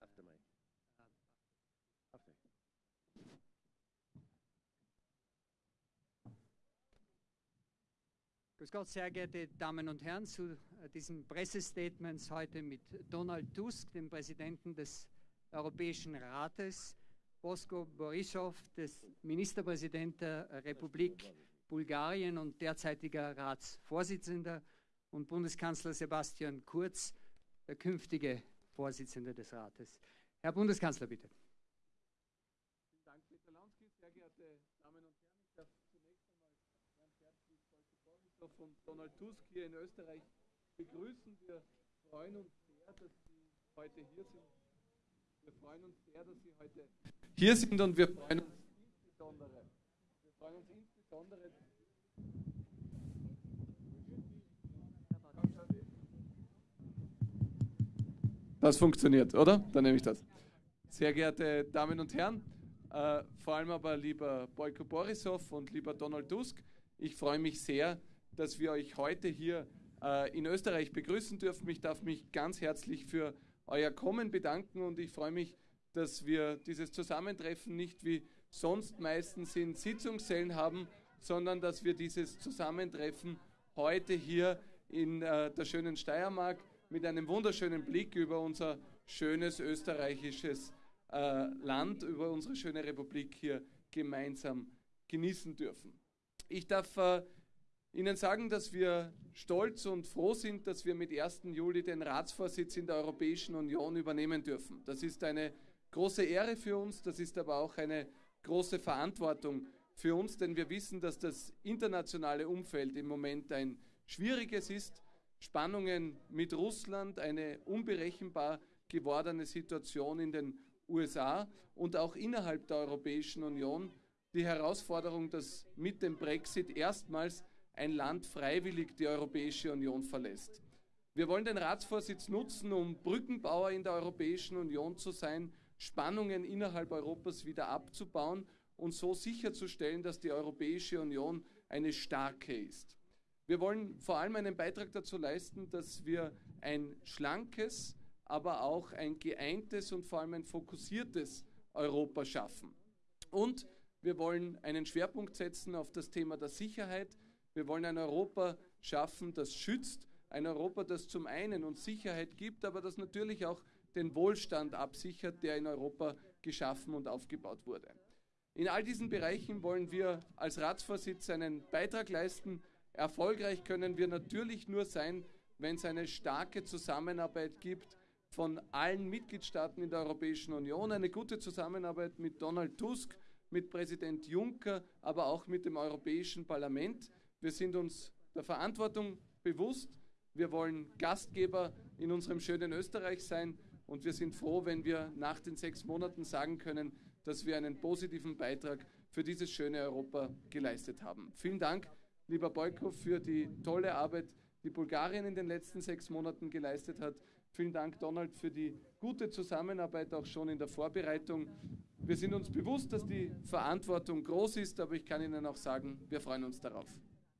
After Mike. After. Grüß Gott, sehr geehrte Damen und Herren, zu äh, diesen Pressestatements heute mit Donald Tusk, dem Präsidenten des Europäischen Rates, Bosko Borisov, des Ministerpräsident der Republik Bulgarien und derzeitiger Ratsvorsitzender und Bundeskanzler Sebastian Kurz, der künftige Vorsitzende des Rates. Herr Bundeskanzler, bitte. Vielen Dank, Peter Lansky. Sehr geehrte Damen und Herren, ich darf zunächst einmal ganz herzlich Volker Borisov und Donald Tusk hier in Österreich begrüßen. Wir freuen uns sehr, dass Sie heute hier sind. Wir freuen uns sehr, dass Sie heute hier sind und wir freuen uns insbesondere, wir freuen uns insbesondere Das funktioniert, oder? Dann nehme ich das. Sehr geehrte Damen und Herren, äh, vor allem aber lieber Boyko Borisov und lieber Donald Tusk, ich freue mich sehr, dass wir euch heute hier äh, in Österreich begrüßen dürfen. Ich darf mich ganz herzlich für euer Kommen bedanken und ich freue mich, dass wir dieses Zusammentreffen nicht wie sonst meistens in Sitzungssälen haben, sondern dass wir dieses Zusammentreffen heute hier in äh, der schönen Steiermark mit einem wunderschönen Blick über unser schönes österreichisches äh, Land, über unsere schöne Republik hier gemeinsam genießen dürfen. Ich darf äh, Ihnen sagen, dass wir stolz und froh sind, dass wir mit 1. Juli den Ratsvorsitz in der Europäischen Union übernehmen dürfen. Das ist eine große Ehre für uns, das ist aber auch eine große Verantwortung für uns, denn wir wissen, dass das internationale Umfeld im Moment ein schwieriges ist Spannungen mit Russland, eine unberechenbar gewordene Situation in den USA und auch innerhalb der Europäischen Union die Herausforderung, dass mit dem Brexit erstmals ein Land freiwillig die Europäische Union verlässt. Wir wollen den Ratsvorsitz nutzen, um Brückenbauer in der Europäischen Union zu sein, Spannungen innerhalb Europas wieder abzubauen und so sicherzustellen, dass die Europäische Union eine starke ist. Wir wollen vor allem einen Beitrag dazu leisten, dass wir ein schlankes, aber auch ein geeintes und vor allem ein fokussiertes Europa schaffen. Und wir wollen einen Schwerpunkt setzen auf das Thema der Sicherheit. Wir wollen ein Europa schaffen, das schützt, ein Europa, das zum einen uns Sicherheit gibt, aber das natürlich auch den Wohlstand absichert, der in Europa geschaffen und aufgebaut wurde. In all diesen Bereichen wollen wir als Ratsvorsitz einen Beitrag leisten, Erfolgreich können wir natürlich nur sein, wenn es eine starke Zusammenarbeit gibt von allen Mitgliedstaaten in der Europäischen Union, eine gute Zusammenarbeit mit Donald Tusk, mit Präsident Juncker, aber auch mit dem Europäischen Parlament. Wir sind uns der Verantwortung bewusst. Wir wollen Gastgeber in unserem schönen Österreich sein und wir sind froh, wenn wir nach den sechs Monaten sagen können, dass wir einen positiven Beitrag für dieses schöne Europa geleistet haben. Vielen Dank lieber Boyko, für die tolle Arbeit, die Bulgarien in den letzten sechs Monaten geleistet hat. Vielen Dank, Donald, für die gute Zusammenarbeit auch schon in der Vorbereitung. Wir sind uns bewusst, dass die Verantwortung groß ist, aber ich kann Ihnen auch sagen, wir freuen uns darauf.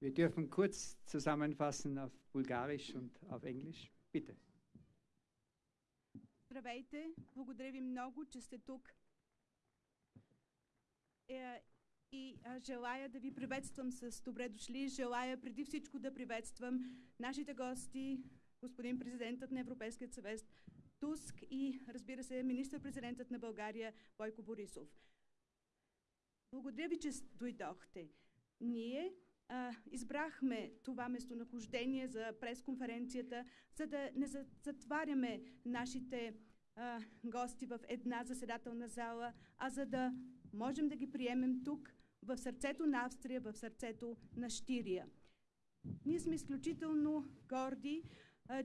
Wir dürfen kurz zusammenfassen auf Bulgarisch und auf Englisch. Bitte. Здравейте! Благодаря ви много, че сте тук. Е, и а, желая да ви приветствам с добре дошли. Желая преди всичко да приветствам нашите гости, господин президентът на Европейския съвет Туск и, разбира се, министър-президентът на България Бойко Борисов. Благодаря ви, че дойдохте. Ние а, избрахме това местонахождение за пресконференцията, за да не затваряме нашите а, гости в една заседателна зала, а за да можем да ги приемем тук, в сърцето на Австрия, в сърцето на Штирия. Ние сме изключително горди,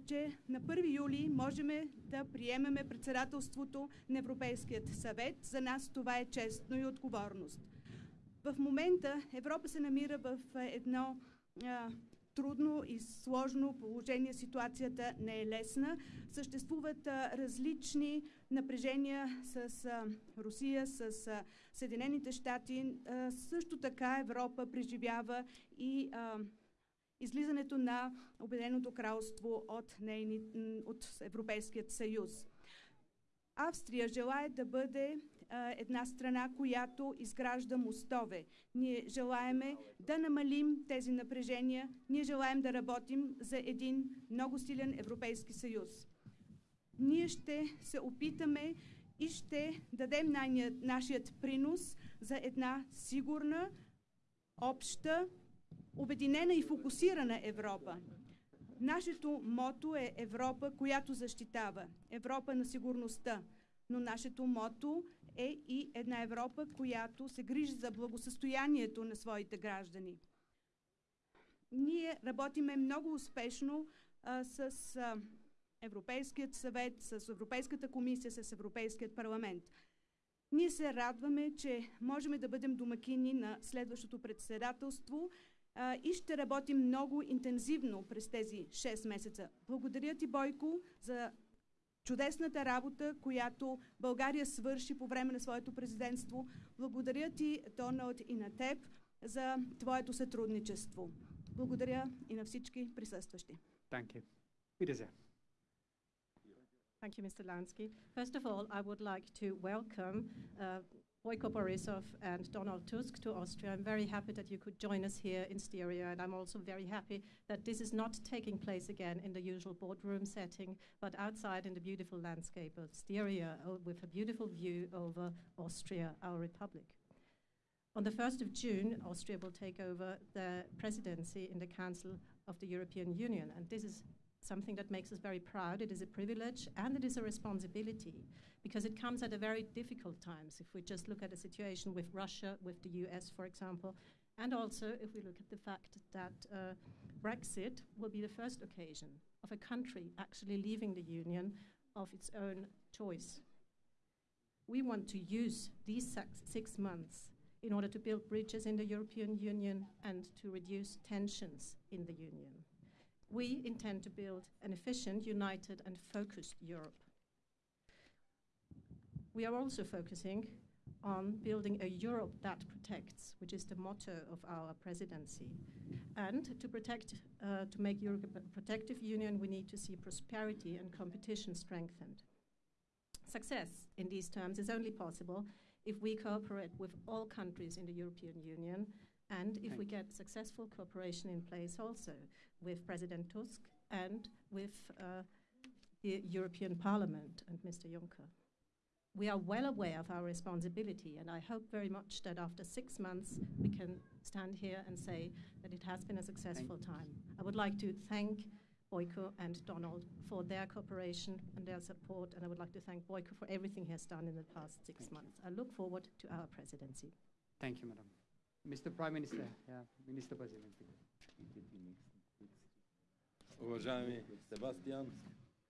че на 1 юли можем да приемеме председателството на Европейският съвет. За нас това е честно и отговорност. В момента Европа се намира в едно трудно и сложно положение, ситуацията не е лесна. Съществуват различни напрежения с Русия, с Съединените щати. Също така Европа преживява и излизането на Обединеното кралство от, нейни, от Европейският съюз. Австрия желая да бъде една страна, която изгражда мостове. Ние желаеме да намалим тези напрежения, ние желаем да работим за един много силен Европейски съюз. Ние ще се опитаме и ще дадем нашият, принос за една сигурна, обща, обединена и фокусирана Европа. Нашето мото е Европа, която защитава. Европа на сигурността. Но нашето мото е и една Европа, която се грижи за благосъстоянието на своите граждани. Ние работиме много успешно а, с а, Европейският съвет, с Европейската комисия, с Европейският парламент. Ние се радваме, че можем да бъдем домакини на следващото председателство а, и ще работим много интензивно през тези 6 месеца. Благодаря ти, Бойко, за чудесната работа, която България свърши по време на своето президентство. Благодаря ти, Доналд, и на теб за твоето сътрудничество. Благодаря и на всички присъстващи. Danke. Bitte sehr. Thank you, Mr. Lansky. First of all, I would like to welcome uh, Boyko Borisov and Donald Tusk to Austria. I'm very happy that you could join us here in Styria, and I'm also very happy that this is not taking place again in the usual boardroom setting, but outside in the beautiful landscape of Styria uh, with a beautiful view over Austria, our republic. On the 1st of June, Austria will take over the presidency in the Council of the European Union, and this is something that makes us very proud. It is a privilege and it is a responsibility because it comes at a very difficult times. If we just look at the situation with Russia, with the US, for example, and also if we look at the fact that uh, Brexit will be the first occasion of a country actually leaving the Union of its own choice. We want to use these six months in order to build bridges in the European Union and to reduce tensions in the Union we intend to build an efficient, united, and focused Europe. We are also focusing on building a Europe that protects, which is the motto of our presidency. And to protect, uh, to make Europe a protective union, we need to see prosperity and competition strengthened. Success in these terms is only possible if we cooperate with all countries in the European Union and if we get successful cooperation in place also with President Tusk and with uh, the European Parliament and Mr. Juncker. We are well aware of our responsibility, and I hope very much that after six months we can stand here and say that it has been a successful time. I would like to thank Boyko and Donald for their cooperation and their support, and I would like to thank Boyko for everything he has done in the past six Thank you. months. I look forward to our presidency. Thank you, madam. Mr. Prime Minister, yeah, Minister President. Уважаеми Себастиан,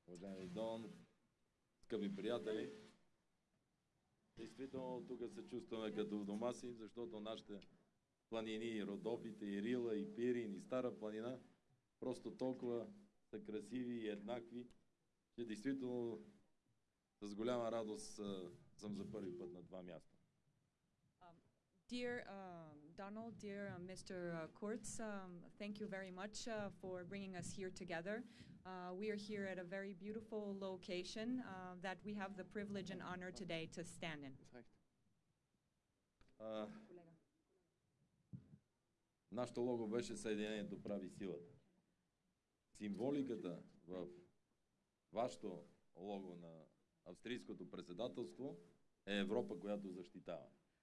уважаеми Дон, скъпи приятели, действително тук се чувстваме като в дома си, защото нашите планини, Родопите, и Рила, и Пирин, и Стара планина, просто толкова са красиви и еднакви, че действително с голяма радост съм за първи път на това място. Dear um, Donald, dear uh, Mr. Uh, Kurz, um, thank you very much uh, for bringing us here together. Uh, we are here at a very beautiful location uh, that we have the privilege and honor today to stand in. Ah, нашето лого беше Съединението прави силата. Символиката в вашето лого на австрийското председателство е Европа, която защитава.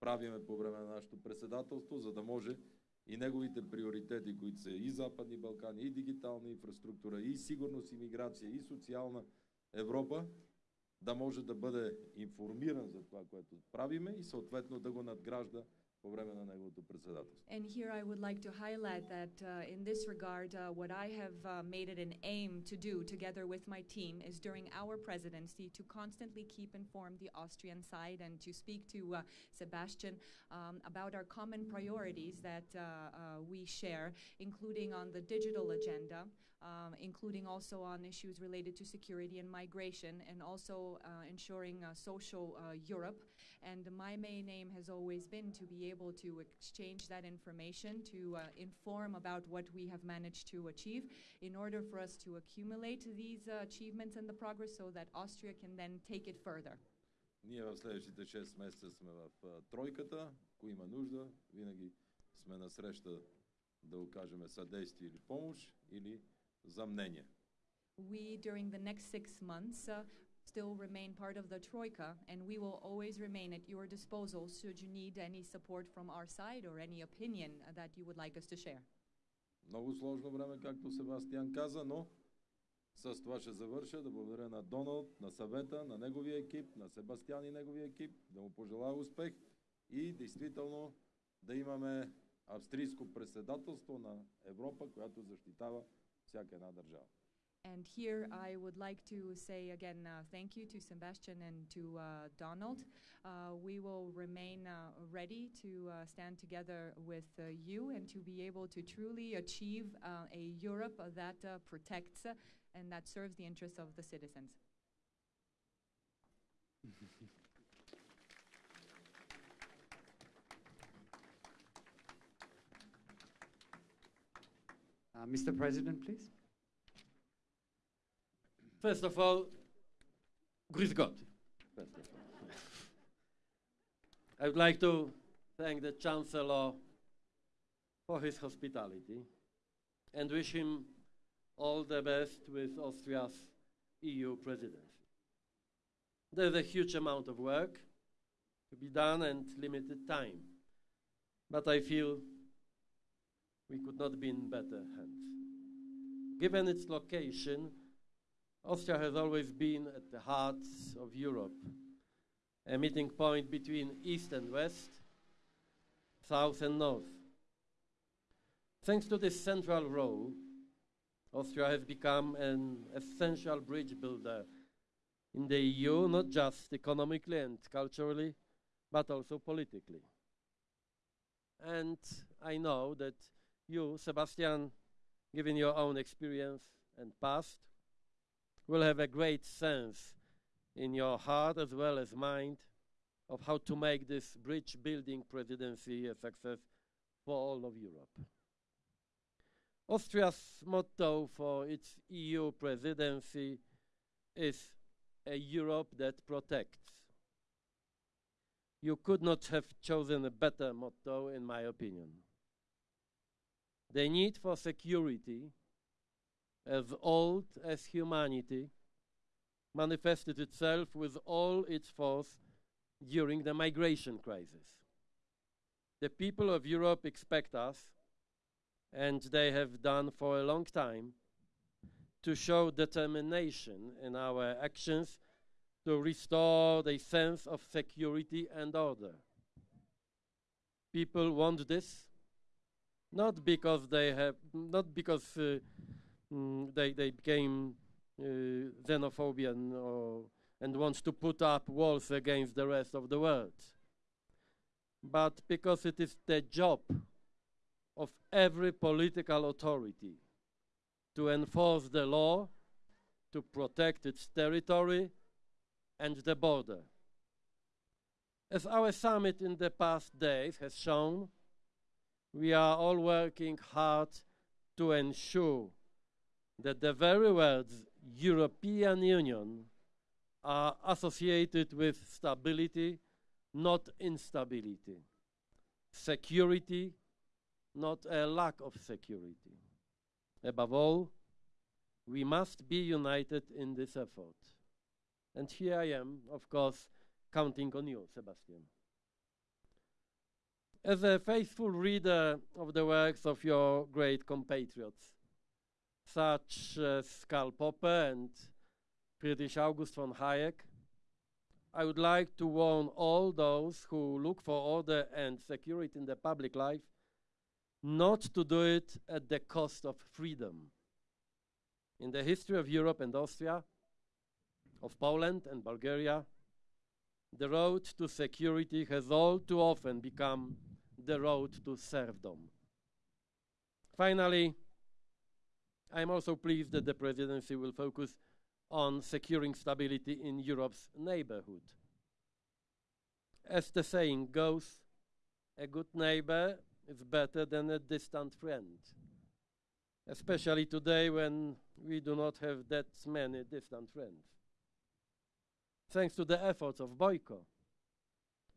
правиме по време на нашето председателство, за да може и неговите приоритети, които са и Западни Балкани, и дигитална инфраструктура, и сигурност, и миграция, и социална Европа, да може да бъде информиран за това, което правиме и съответно да го надгражда по време на неговото председателство. And here I would like to highlight that uh, in this regard, uh, what I have uh, made it an aim to do together with my team is during our presidency to constantly keep informed the Austrian side and to speak to uh, Sebastian um, about our common priorities that uh, uh, we share, including on the digital agenda. Um, including also on issues related to security and migration, and also uh, ensuring uh, social uh, Europe. And my main aim has always been to be able to exchange that information, to uh, inform about what we have managed to achieve, in order for us to accumulate these uh, achievements and the progress so that Austria can then take it further. Ние в следващите 6 месеца сме в а, тройката. Ако има нужда, винаги сме на среща да окажем съдействие или помощ, или за мнение. We, during the next six months, uh, still remain part of the Troika, and we will always remain at your disposal should you need any support from our side or any opinion that you would like us to share. Много сложно време, както Себастиан каза, но с това ще завърша. Да благодаря на Доналд, на съвета, на неговия екип, на Себастиан и неговия екип, да му пожелая успех и действително да имаме австрийско председателство на Европа, която защитава всяка една държава. And here I would like to say again uh, thank you to Sebastian and to uh, Donald. Uh, we will remain uh, ready to uh, stand together with uh, you and to be able to truly achieve uh, a Europe uh, that uh, protects uh, and that serves the interests of the citizens. Uh, Mr. President, please. First of all, of all. I would like to thank the Chancellor for his hospitality and wish him all the best with Austria's EU presidency. There's a huge amount of work to be done and limited time, but I feel we could not be in better hands. Given its location, Austria has always been at the heart of Europe, a meeting point between East and West, South and North. Thanks to this central role, Austria has become an essential bridge builder in the EU, not just economically and culturally, but also politically. And I know that you, Sebastian, given your own experience and past, will have a great sense in your heart as well as mind of how to make this bridge building presidency a success for all of Europe. Austria's motto for its EU presidency is a Europe that protects. You could not have chosen a better motto, in my opinion. The need for security, as old as humanity, manifested itself with all its force during the migration crisis. The people of Europe expect us, and they have done for a long time, to show determination in our actions to restore the sense of security and order. People want this not because they have not because uh, mm, they they became uh, xenophobian or and wants to put up walls against the rest of the world. But because it is the job of every political authority to enforce the law to protect its territory and the border. As our summit in the past days has shown we are all working hard to ensure that the very words European Union are associated with stability, not instability, security, not a lack of security. Above all, we must be united in this effort. And here I am, of course, counting on you, Sebastian. As a faithful reader of the works of your great compatriots, such as Karl Popper and Friedrich August von Hayek, I would like to warn all those who look for order and security in the public life not to do it at the cost of freedom. In the history of Europe and Austria, of Poland and Bulgaria, the road to security has all too often become the road to serfdom. Finally, I am also pleased that the presidency will focus on securing stability in Europe's neighborhood. As the saying goes, a good neighbor is better than a distant friend, especially today when we do not have that many distant friends. Thanks to the efforts of Boyko,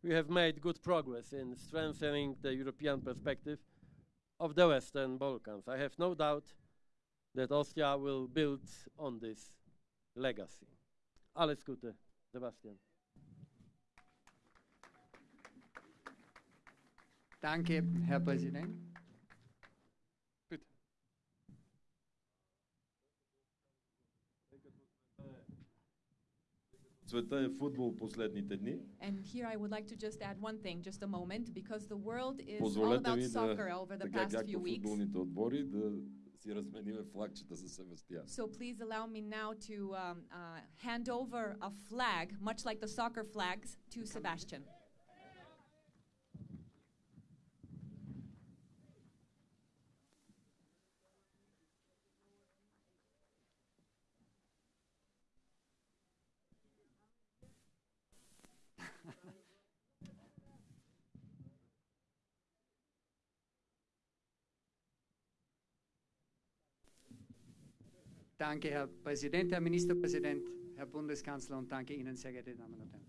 we have made good progress in strengthening the European perspective of the Western Balkans. I have no doubt that Austria will build on this legacy. Alles Gute, Sebastian. Danke, Herr Präsident. Света е футбол последните дни. And here I would like to just add one thing, just a moment, because the world is all Позволете about ми soccer да, over the така past few както weeks. футболните отбори, да си размениме флагчета за Себастиян. So please allow me now to um, uh, hand over a flag, much like the soccer flags, to Sebastian. Danke, Herr Präsident, Herr Ministerpräsident, Herr Bundeskanzler und danke Ihnen, sehr geehrte Damen und Herren.